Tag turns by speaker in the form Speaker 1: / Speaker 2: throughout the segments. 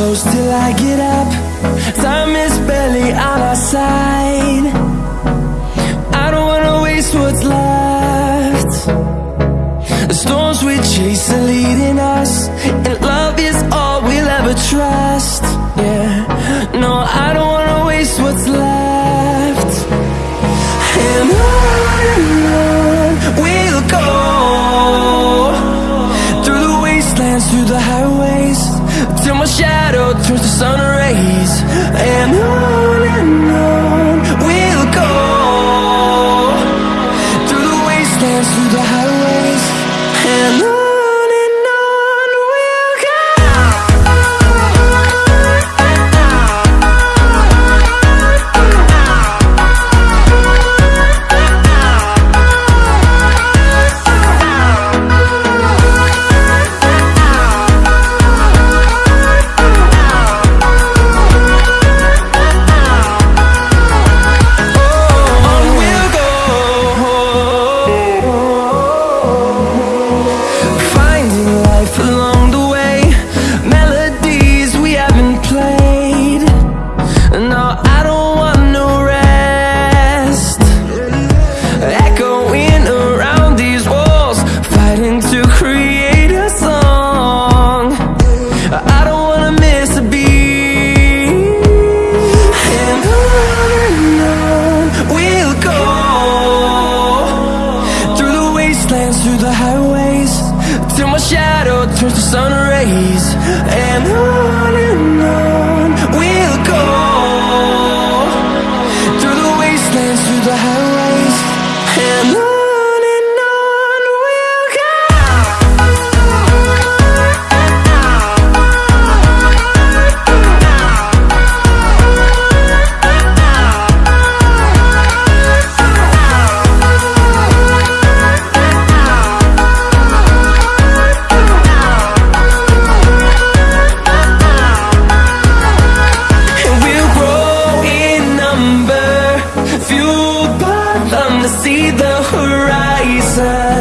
Speaker 1: close till I get up. Time is barely on our side. I don't wanna waste what's left. The storms we chase are leading us And love is all we'll ever trust. Yeah, no, I don't wanna waste what's left. And shadow turns to sun rays And on horizon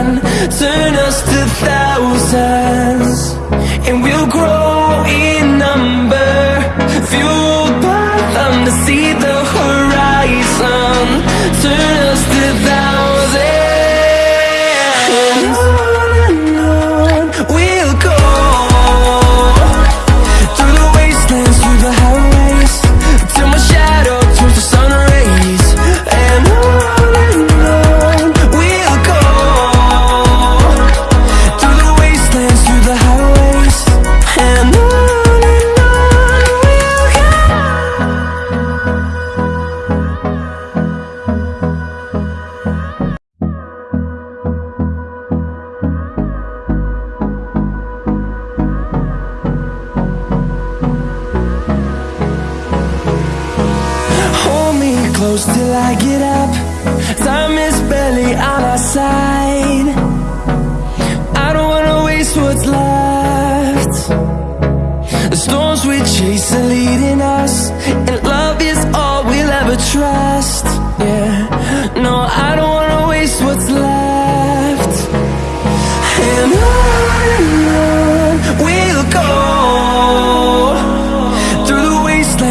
Speaker 1: close till I get up. Time is barely on our side. I don't wanna waste what's left. The storms we chase are leading us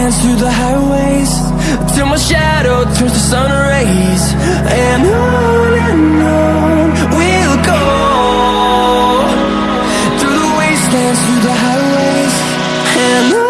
Speaker 1: wastelands, through the highways Till my shadow turns to sun rays And on and on we'll go. Through the wastelands, through the highways And on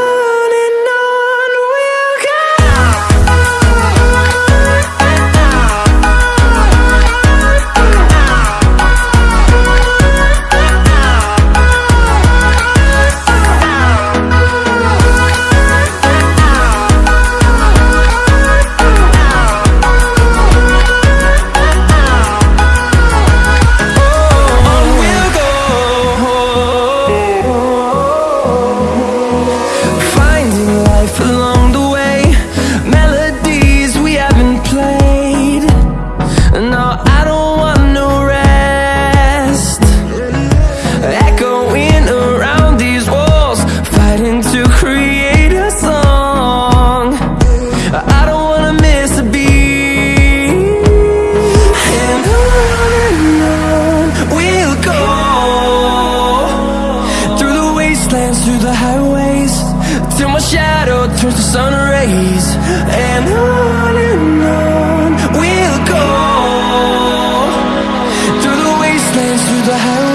Speaker 1: to the highways. Till my shadow turns to sun rays. And on and on We'll go. Through the wastelands, through the highways.